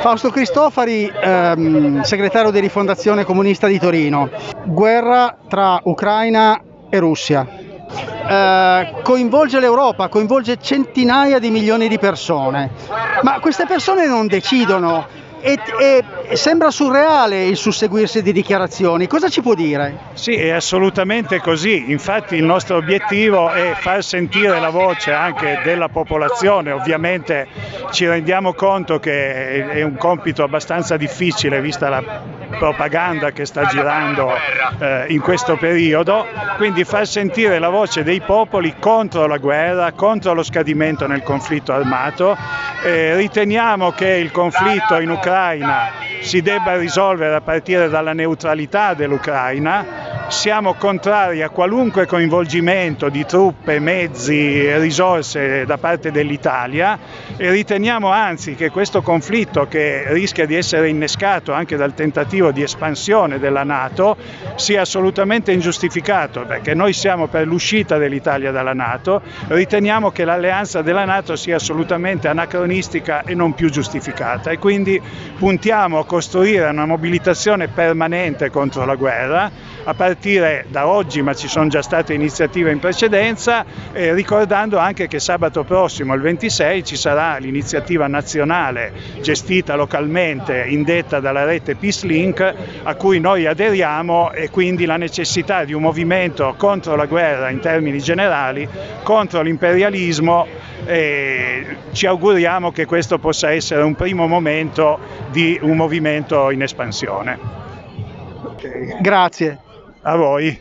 Fausto Cristofari, ehm, segretario di Rifondazione Comunista di Torino. Guerra tra Ucraina e Russia. Eh, coinvolge l'Europa, coinvolge centinaia di milioni di persone, ma queste persone non decidono e, e, sembra surreale il susseguirsi di dichiarazioni. Cosa ci può dire? Sì, è assolutamente così. Infatti il nostro obiettivo è far sentire la voce anche della popolazione. Ovviamente ci rendiamo conto che è un compito abbastanza difficile vista la propaganda che sta girando eh, in questo periodo, quindi far sentire la voce dei popoli contro la guerra, contro lo scadimento nel conflitto armato. Eh, riteniamo che il conflitto in Ucraina si debba risolvere a partire dalla neutralità dell'Ucraina siamo contrari a qualunque coinvolgimento di truppe, mezzi e risorse da parte dell'Italia e riteniamo anzi che questo conflitto che rischia di essere innescato anche dal tentativo di espansione della Nato sia assolutamente ingiustificato perché noi siamo per l'uscita dell'Italia dalla Nato, riteniamo che l'alleanza della Nato sia assolutamente anacronistica e non più giustificata. E quindi puntiamo a costruire una mobilitazione permanente contro la guerra a partire da oggi, ma ci sono già state iniziative in precedenza, eh, ricordando anche che sabato prossimo, il 26, ci sarà l'iniziativa nazionale gestita localmente, indetta dalla rete Peace Link, a cui noi aderiamo e quindi la necessità di un movimento contro la guerra in termini generali, contro l'imperialismo e ci auguriamo che questo possa essere un primo momento di un movimento in espansione. Grazie. A voi.